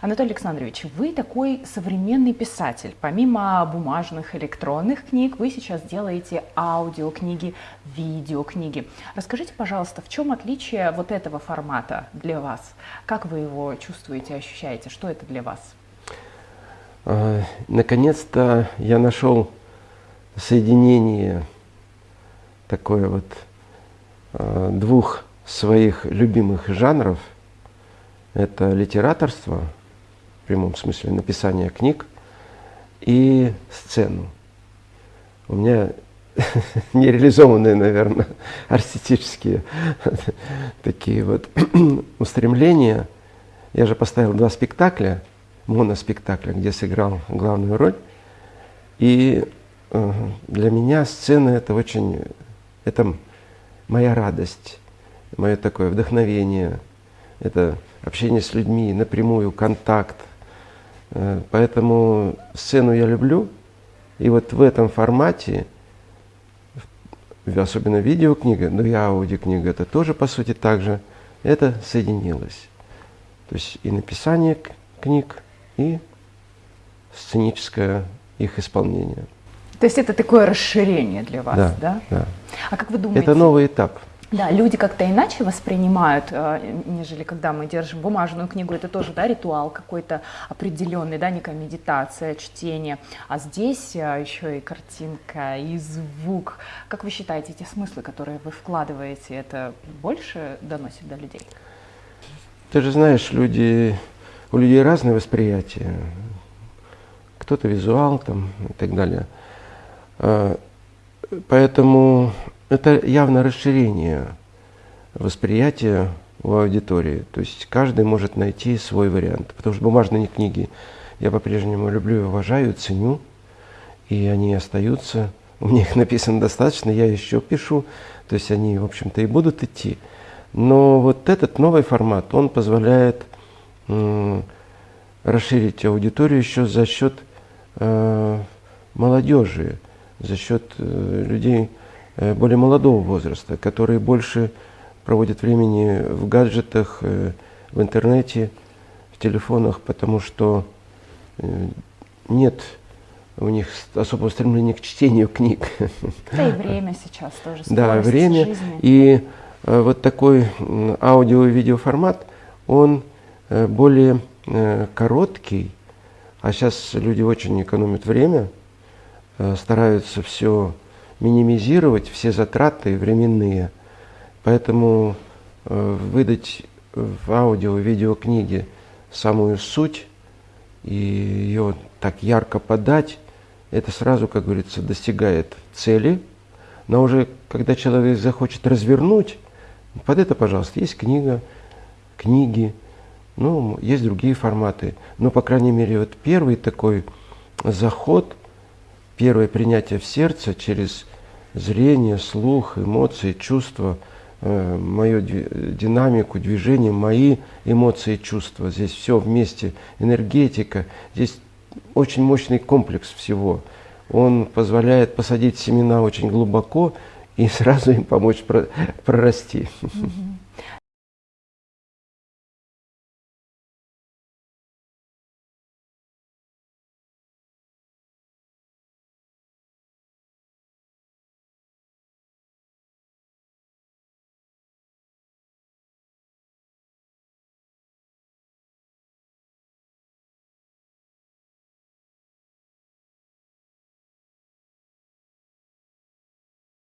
Анатолий Александрович, вы такой современный писатель. Помимо бумажных, электронных книг, вы сейчас делаете аудиокниги, видеокниги. Расскажите, пожалуйста, в чем отличие вот этого формата для вас? Как вы его чувствуете, ощущаете? Что это для вас? А, наконец-то я нашел соединение такое вот а, двух своих любимых жанров. Это литераторство, прямом смысле написание книг, и сцену. У меня нереализованные, наверное, артистические такие вот устремления. Я же поставил два спектакля, моноспектакля, где сыграл главную роль. И э, для меня сцена это очень, это моя радость, мое такое вдохновение, это общение с людьми, напрямую, контакт. Э, поэтому сцену я люблю. И вот в этом формате, особенно видеокнига, но и аудиокнига, это тоже по сути так же, это соединилось. То есть и написание книг, и сценическое их исполнение. То есть это такое расширение для вас, да? Да. да. А как вы думаете? Это новый этап. Да, люди как-то иначе воспринимают, э, нежели когда мы держим бумажную книгу. Это тоже да, ритуал какой-то определенный, да, некая медитация, чтение. А здесь э, еще и картинка, и звук. Как вы считаете, эти смыслы, которые вы вкладываете, это больше доносит до людей? Ты же знаешь, люди, у людей разное восприятие. Кто-то визуал там и так далее. Поэтому это явно расширение восприятия у аудитории. То есть каждый может найти свой вариант. Потому что бумажные книги я по-прежнему люблю и уважаю, ценю. И они остаются. У меня их написано достаточно, я еще пишу. То есть они, в общем-то, и будут идти. Но вот этот новый формат, он позволяет расширить аудиторию еще за счет э, молодежи, за счет э, людей, Э, более молодого возраста, которые больше проводят времени в гаджетах, э, в интернете, в телефонах, потому что нет у них особого стремления к чтению книг. Да и время сейчас тоже. Да, время. Жизни. И вот такой аудио- и видеоформат, он более короткий, а сейчас люди очень экономят время, стараются все минимизировать все затраты временные. Поэтому э, выдать в аудио, видеокниге самую суть и ее так ярко подать, это сразу, как говорится, достигает цели. Но уже когда человек захочет развернуть, под это, пожалуйста, есть книга, книги, ну, есть другие форматы. Но, по крайней мере, вот первый такой заход, первое принятие в сердце через зрение, слух, эмоции, чувства, э, мою динамику, движение, мои эмоции, чувства. Здесь все вместе, энергетика. Здесь очень мощный комплекс всего. Он позволяет посадить семена очень глубоко и сразу им помочь прорасти. Mm-hmm.